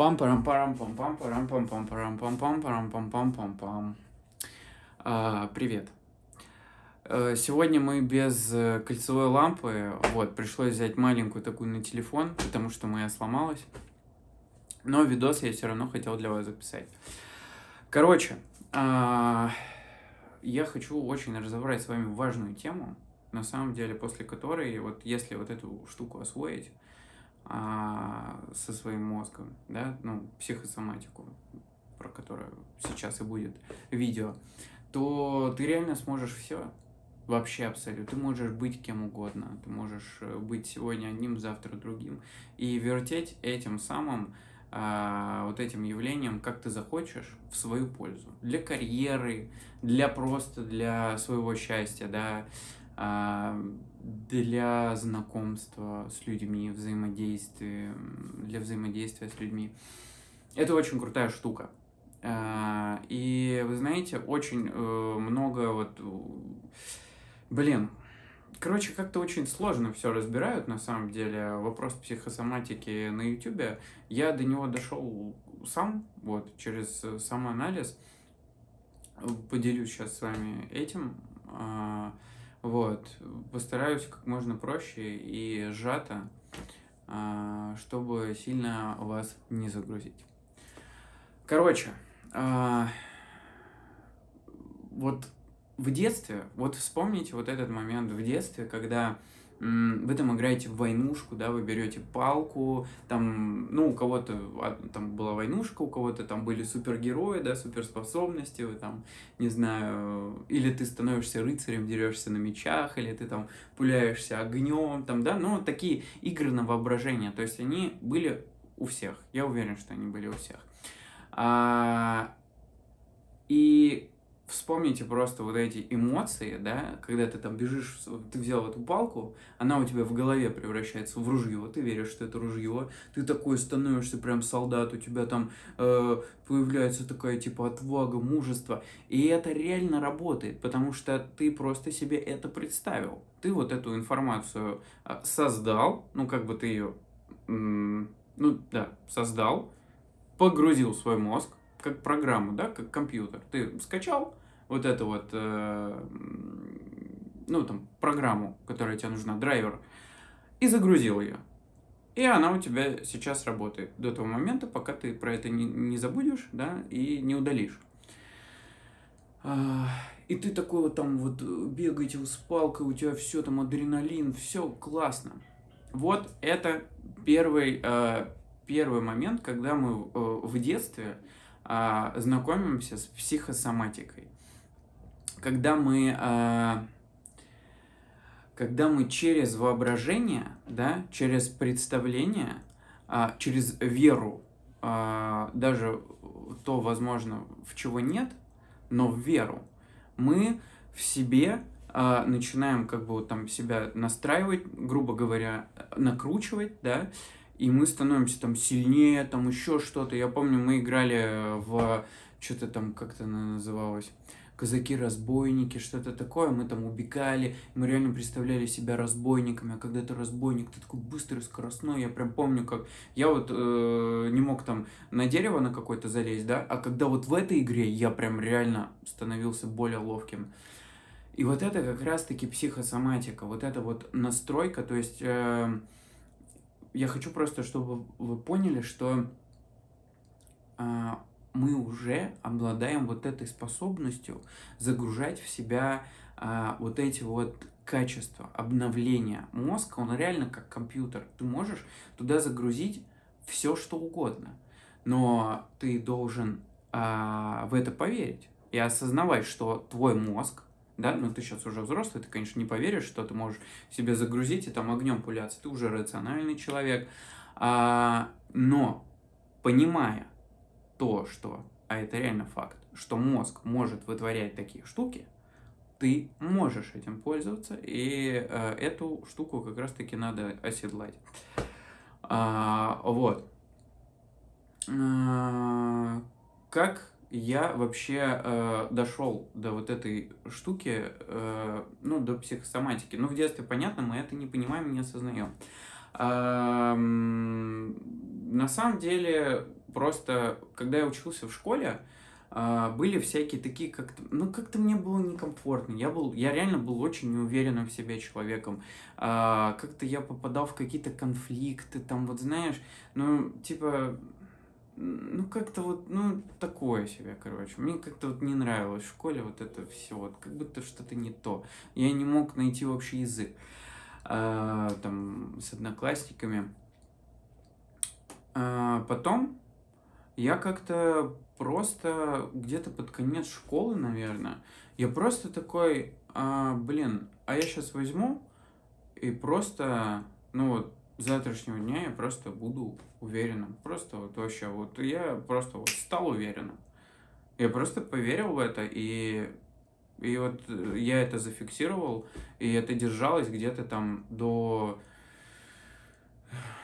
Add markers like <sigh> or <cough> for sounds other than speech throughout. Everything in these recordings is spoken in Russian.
пам парам парам пам пам парам пам пам парам пам пам парам пам пам пам пам Привет. Э, сегодня мы без э, кольцевой лампы, вот, пришлось взять маленькую такую на телефон, потому что моя сломалась. Но видос я все равно хотел для вас записать. Короче, а, я хочу очень разобрать с вами важную тему, на самом деле, после которой, вот если вот эту штуку освоить а, со своим мозгом, да, ну, психосоматику, про которую сейчас и будет видео, то ты реально сможешь все. Вообще абсолютно. Ты можешь быть кем угодно. Ты можешь э, быть сегодня одним, завтра другим. И вертеть этим самым, а, вот этим явлением, как ты захочешь, в свою пользу. Для карьеры, для просто для своего счастья, да, а, для знакомства с людьми, взаимодействия, для взаимодействия с людьми. Это очень крутая штука. А, и вы знаете, очень э, много вот, блин, короче, как-то очень сложно все разбирают на самом деле. Вопрос психосоматики на YouTube, я до него дошел сам, вот, через самоанализ. Поделюсь сейчас с вами этим. Вот, постараюсь как можно проще и сжато, а, чтобы сильно вас не загрузить. Короче, а, вот в детстве, вот вспомните вот этот момент в детстве, когда вы там играете в войнушку, да, вы берете палку, там, ну, у кого-то а, там была войнушка, у кого-то там были супергерои, да, суперспособности, вы там, не знаю, или ты становишься рыцарем, дерешься на мечах, или ты там пуляешься огнем, там, да, ну, такие игры на воображение, то есть они были у всех, я уверен, что они были у всех. А, и вспомните просто вот эти эмоции, да, когда ты там бежишь, ты взял эту палку, она у тебя в голове превращается в ружье, ты веришь, что это ружье, ты такой становишься прям солдат, у тебя там э, появляется такая типа отвага, мужество, и это реально работает, потому что ты просто себе это представил, ты вот эту информацию а, создал, ну как бы ты ее, ну да, создал, погрузил в свой мозг, как программу, да, как компьютер. Ты скачал, вот эту вот, э, ну, там, программу, которая тебе нужна, драйвер, и загрузил ее. И она у тебя сейчас работает до того момента, пока ты про это не, не забудешь, да, и не удалишь. А, и ты такой вот там вот бегаете с палкой, у тебя все там адреналин, все классно. Вот это первый, э, первый момент, когда мы э, в детстве э, знакомимся с психосоматикой когда мы, э, когда мы через воображение, да, через представление, э, через веру, э, даже то, возможно, в чего нет, но в веру, мы в себе начинаем как бы там себя настраивать, грубо говоря, накручивать, да, и мы становимся там сильнее, там еще что-то. Я помню, мы играли в что-то там, как то называлось, казаки-разбойники, что-то такое, мы там убегали, мы реально представляли себя разбойниками, а когда ты разбойник, ты такой быстрый, скоростной, я прям помню, как я вот э, не мог там на дерево на какое-то залезть, да, а когда вот в этой игре я прям реально становился более ловким. И вот это как раз-таки психосоматика, вот это вот настройка, то есть э, я хочу просто, чтобы вы поняли, что э, мы уже обладаем вот этой способностью загружать в себя а, вот эти вот качества, обновления. Мозг, он реально как компьютер. Ты можешь туда загрузить все, что угодно. Но ты должен а, в это поверить и осознавать, что твой мозг, да, ну ты сейчас уже взрослый, ты, конечно, не поверишь, что ты можешь себе загрузить и там огнем пуляться, ты уже рациональный человек, а, но понимая, то, что, а это реально факт, что мозг может вытворять такие штуки, ты можешь этим пользоваться, и э, эту штуку как раз-таки надо оседлать. А, вот. А, как я вообще э, дошел до вот этой штуки, э, ну, до психосоматики? Ну, в детстве, понятно, мы это не понимаем, не осознаем. А, на самом деле, просто, когда я учился в школе, а, были всякие такие, как-то, ну, как-то мне было некомфортно. Я был, я реально был очень неуверенным в себе человеком. А, как-то я попадал в какие-то конфликты, там, вот знаешь, ну, типа, ну, как-то вот, ну, такое себе, короче. Мне как-то вот не нравилось в школе вот это все, вот, как будто что-то не то. Я не мог найти общий язык, а, там, с одноклассниками. А, потом я как-то просто где-то под конец школы, наверное, я просто такой, а, блин, а я сейчас возьму и просто, ну вот, с завтрашнего дня я просто буду уверенным. Просто вот вообще, вот я просто вот стал уверенным. Я просто поверил в это, и, и вот я это зафиксировал, и это держалось где-то там до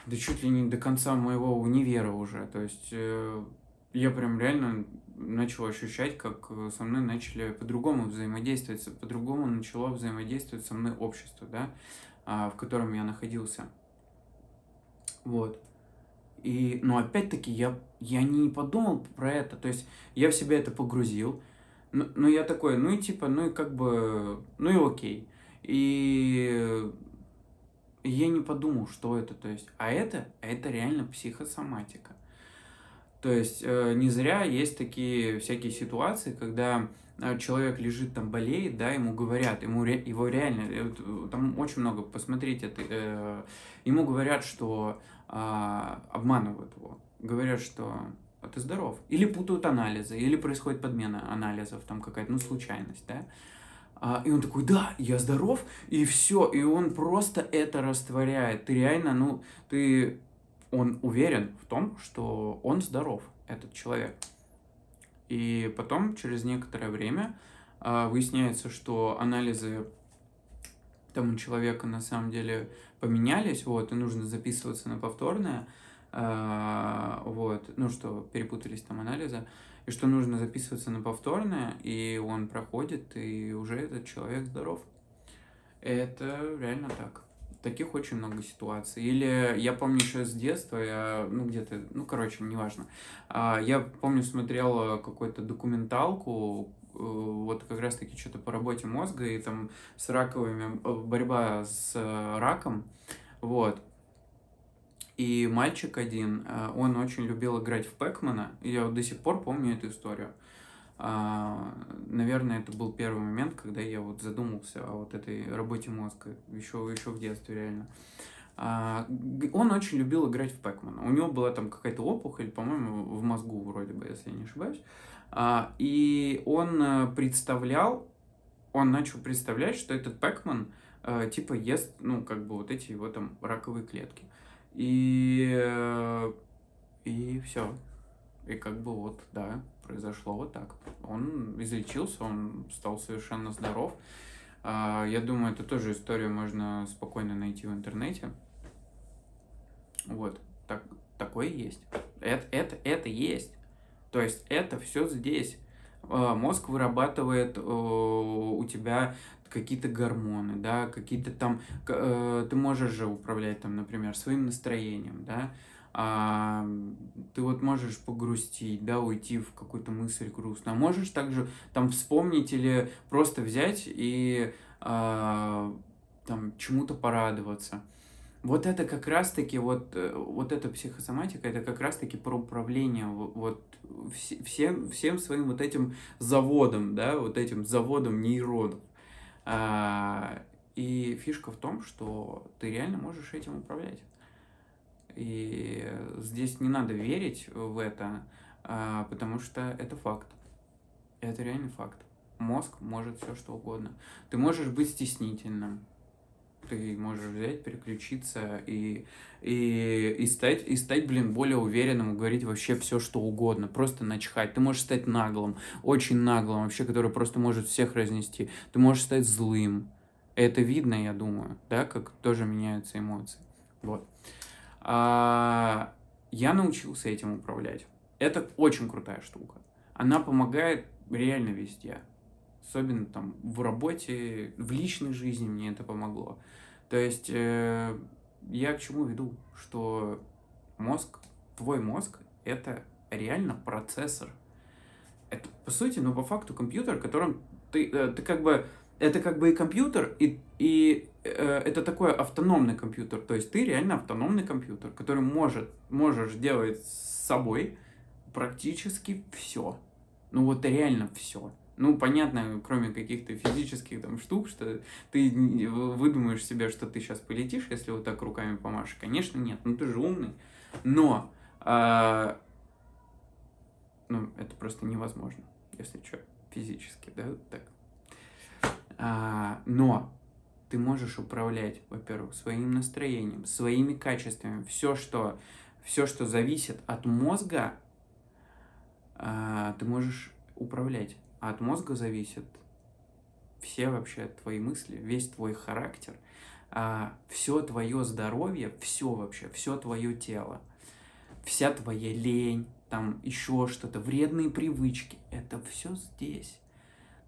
да чуть ли не до конца моего универа уже. То есть э, я прям реально начал ощущать, как э, со мной начали по-другому взаимодействовать, по-другому начало взаимодействовать со мной общество, да, а, в котором я находился. Вот. И, но опять-таки я, я не подумал про это, то есть я в себя это погрузил, но, но я такой, ну и типа, ну и как бы, ну и окей. И я не подумал, что это, то есть, а это, а это реально психосоматика. То есть э, не зря есть такие всякие ситуации, когда э, человек лежит там, болеет, да, ему говорят, ему его реально, э, там очень много, посмотрите, ему говорят, что а, обманывают его, говорят, что а ты здоров. Или путают анализы, или происходит подмена анализов, там какая-то, ну, случайность, да. А, и он такой, да, я здоров, и все, и он просто это растворяет. Ты реально, ну, ты он уверен в том, что он здоров, этот человек. И потом, через некоторое время, а, выясняется, что анализы тому человека на самом деле поменялись, вот, и нужно записываться на повторное, а, вот, ну что, перепутались там анализы, и что нужно записываться на повторное, и он проходит, и уже этот человек здоров. Это реально так. Таких очень много ситуаций. Или я помню еще с детства, я, ну где-то, ну короче, неважно. А, я помню, смотрел какую-то документалку, э, вот как раз таки что-то по работе мозга, и там с раковыми, э, борьба с э, раком, вот. И мальчик один, он очень любил играть в Пэкмана, я до сих пор помню эту историю. А, наверное, это был первый момент, когда я вот задумался о вот этой работе мозга, еще, еще в детстве реально. А, он очень любил играть в Пэкмана. У него была там какая-то опухоль, по-моему, в мозгу вроде бы, если я не ошибаюсь. А, и он э, представлял, он начал представлять, что этот Пэкман э, типа ест, ну, как бы вот эти его там раковые клетки. И, э, и все. И как бы вот, да, произошло вот так. Он излечился, он стал совершенно здоров. А, я думаю, это тоже историю можно спокойно найти в интернете. Вот, так, такое есть. Это, это, это есть. То есть это все здесь. А, мозг вырабатывает у тебя какие-то гормоны, да, какие-то там, э, ты можешь же управлять там, например, своим настроением, да, а, ты вот можешь погрустить, да, уйти в какую-то мысль грустную, а можешь также там вспомнить или просто взять и а, там чему-то порадоваться. Вот это как раз-таки, вот, э, вот эта психосоматика, это как раз-таки про управление вот всем, всем своим вот этим заводом, да, вот этим заводом нейронов. А, и фишка в том, что ты реально можешь этим управлять. И здесь не надо верить в это, а, потому что это факт. Это реальный факт. Мозг может все что угодно. Ты можешь быть стеснительным. Ты можешь взять, переключиться и, и, и, стать, и стать, блин, более уверенным, говорить вообще все, что угодно. Просто начхать. Ты можешь стать наглым, очень наглым, вообще, который просто может всех разнести. Ты можешь стать злым. Это видно, я думаю, да, как тоже меняются эмоции. Вот. А, я научился этим управлять. Это очень крутая штука. Она помогает реально везде. Особенно там в работе, в личной жизни мне это помогло. То есть э, я к чему веду? Что мозг, твой мозг, это реально процессор. Это, по сути, ну, по факту компьютер, которым ты, э, ты как бы... Это как бы и компьютер, и, и э, это такой автономный компьютер. То есть ты реально автономный компьютер, который может, можешь делать с собой практически все. Ну вот реально все. Ну, понятно, кроме каких-то физических там штук, что ты выдумаешь себе, что ты сейчас полетишь, если вот так руками помашешь. Конечно, нет. Ну, ты же умный. Но, а, ну, это просто невозможно, если что, физически, да, так. А, но ты можешь управлять, во-первых, своим настроением, своими качествами. Все, что, все, что зависит от мозга, а, ты можешь управлять. От мозга зависит все вообще твои мысли, весь твой характер, а, все твое здоровье, все вообще, все твое тело, вся твоя лень, там еще что-то, вредные привычки, это все здесь.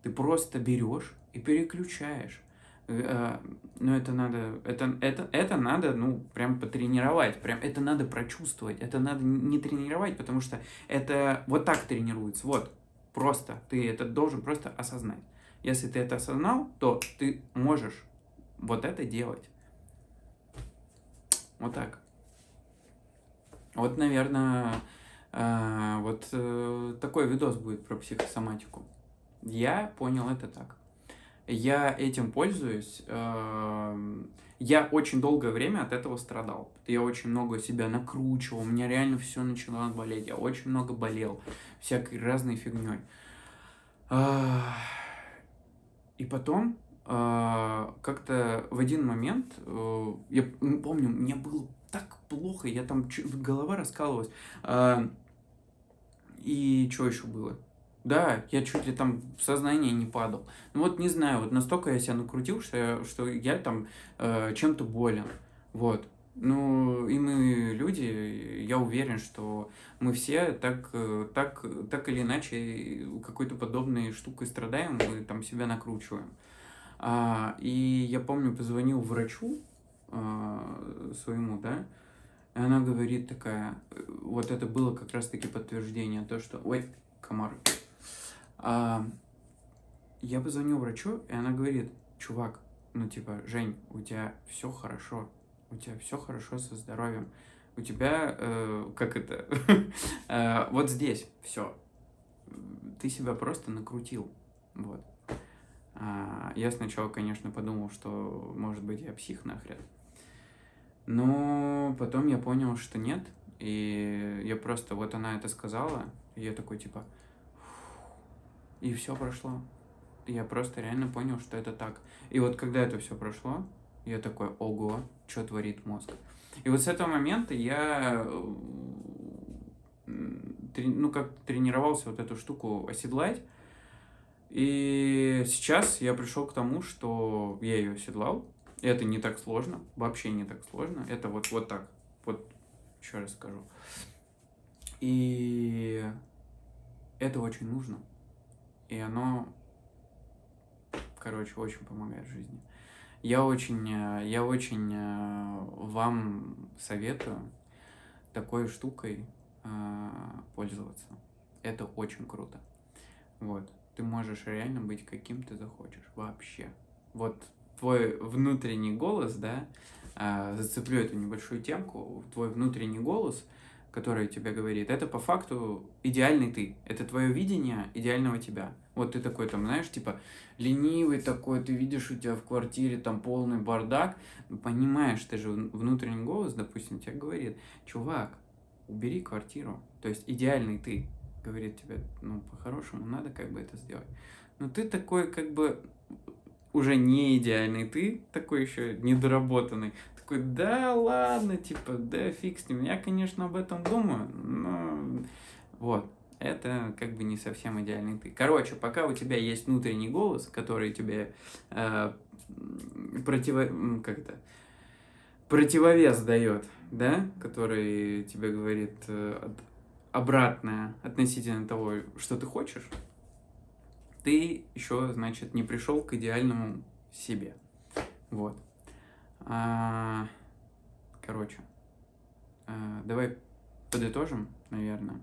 Ты просто берешь и переключаешь. Э, но это надо, это, это, это надо, ну, прям потренировать, прям это надо прочувствовать, это надо не тренировать, потому что это вот так тренируется, вот, просто, ты это должен просто осознать. Если ты это осознал, то ты можешь вот это делать. Вот так. Вот, наверное, э, вот э, такой видос будет про психосоматику. Я понял это так. Я этим пользуюсь. Э, я очень долгое время от этого страдал. Я очень много себя накручивал, у меня реально все начало болеть. Я очень много болел всякой разной фигней. И потом а, как-то в один момент, э, я помню, мне было так плохо, я там, голова раскалывалась. А, и что еще было? Да, я чуть ли там в сознание не падал. Ну вот не знаю, вот настолько я себя накрутил, что я, что я там э, чем-то болен. Вот. Ну, и мы люди, я уверен, что мы все так, э, так, так или иначе какой-то подобной штукой страдаем, мы там себя накручиваем. А, и я помню, позвонил врачу а, своему, да, и она говорит такая, вот это было как раз-таки подтверждение, то, что, ой, комар. А, я позвонил врачу, и она говорит, чувак, ну типа, Жень, у тебя все хорошо, у тебя все хорошо со здоровьем, у тебя, э, как это, <laughs> э, вот здесь все, ты себя просто накрутил, вот. А, я сначала, конечно, подумал, что, может быть, я псих нахрен, но потом я понял, что нет, и я просто, вот она это сказала, и я такой, типа, и все прошло. Я просто реально понял, что это так. И вот когда это все прошло, я такой, ого, что творит мозг. И вот с этого момента я, ну, как тренировался вот эту штуку оседлать. И сейчас я пришел к тому, что я ее оседлал. Это не так сложно, вообще не так сложно. Это вот, вот так. Вот, еще раз скажу. И это очень нужно. И оно, короче, очень помогает в жизни. Я очень, э, я очень э, вам советую такой штукой э, пользоваться. Это очень круто. Вот. Ты можешь реально быть каким ты захочешь. Вообще. Вот твой внутренний голос, да, зацеплю эту небольшую темку, твой внутренний голос, который тебе говорит, это по факту идеальный ты. Это твое видение идеального тебя. Вот ты такой там, знаешь, типа, ленивый такой, ты видишь, у тебя в квартире там полный бардак, понимаешь, ты же внутренний голос, допустим, тебе говорит, чувак, убери квартиру, то есть идеальный ты, говорит тебе, ну, по-хорошему, надо как бы это сделать. Но ты такой, как бы, уже не идеальный ты, такой еще недоработанный, такой, да ладно, типа, да фиг с ним, я, конечно, об этом думаю, но вот, это как бы не совсем идеальный ты. Короче, пока у тебя есть внутренний голос, который тебе э, противо... как это? противовес дает, да, который тебе говорит э, обратное относительно того, что ты хочешь, ты еще, значит, не пришел к идеальному себе. Вот. А, короче, а, давай подытожим, наверное.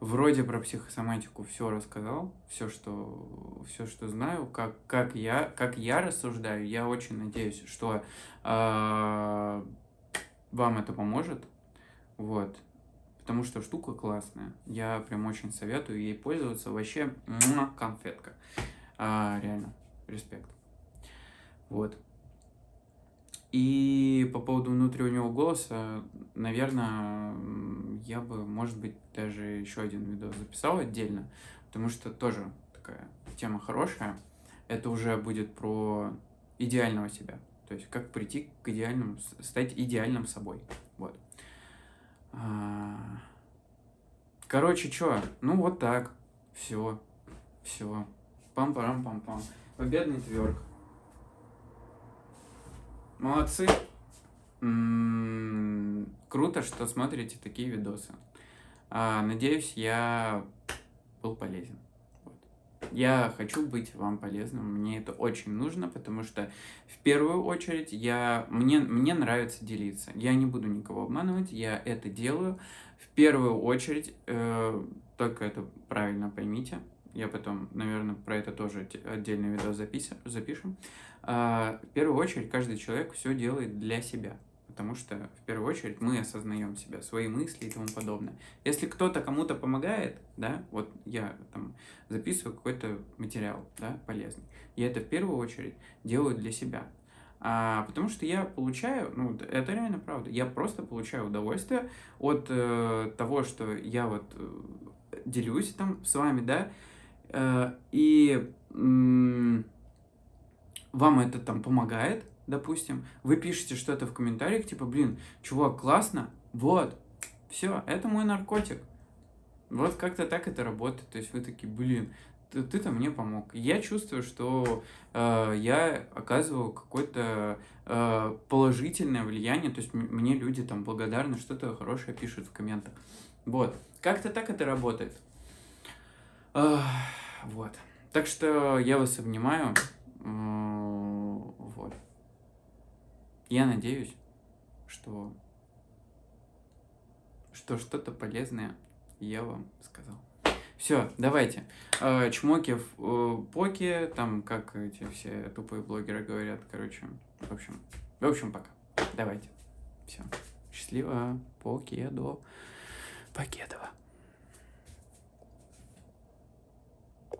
вроде про психосоматику все рассказал, все, что, все, что знаю, как, как, я, как я рассуждаю. Я очень надеюсь, что э, вам это поможет. Вот. Потому что штука классная. Я прям очень советую ей пользоваться. Вообще, конфетка. А, реально, респект. Вот. И по поводу внутреннего голоса, наверное, я бы, может быть, даже еще один видео записал отдельно, потому что тоже такая тема хорошая. Это уже будет про идеального себя. То есть как прийти к идеальному, стать идеальным собой. Вот. А, короче, что? Ну вот так. Все. Все. Пам-парам-пам-пам. Победный тверк. Молодцы. М-м-м, круто, что смотрите такие видосы. А, надеюсь, я был полезен. Я хочу быть вам полезным, мне это очень нужно, потому что в первую очередь я, мне, мне нравится делиться. Я не буду никого обманывать, я это делаю. В первую очередь, э, только это правильно поймите, я потом, наверное, про это тоже отдельный видео записим, запишем. А, в первую очередь, каждый человек все делает для себя. Потому что, в первую очередь, мы осознаем себя, свои мысли и тому подобное. Если кто-то кому-то помогает, да, вот я там записываю какой-то материал, да, полезный, я это в первую очередь делаю для себя. А, потому что я получаю, ну, это реально правда, я просто получаю удовольствие от э, того, что я вот э, делюсь там с вами, да, э, и э, вам это там помогает, допустим, вы пишете что-то в комментариях, типа, блин, чувак, классно, вот, все, это мой наркотик. Вот как-то так это работает. То есть вы такие, блин, ты, ты-то мне помог. Я чувствую, что э, я оказываю какое-то э, положительное влияние, то есть мне люди там благодарны, что-то хорошее пишут в комментах. Вот. Как-то так это работает. Э, вот. Так что я вас обнимаю. Я надеюсь, что что что-то полезное я вам сказал. Все, давайте. Э, чмоки э, поке, там, как эти все тупые блогеры говорят, короче. В общем, в общем, пока. Давайте. Все. Счастливо. Покедо. Покедово.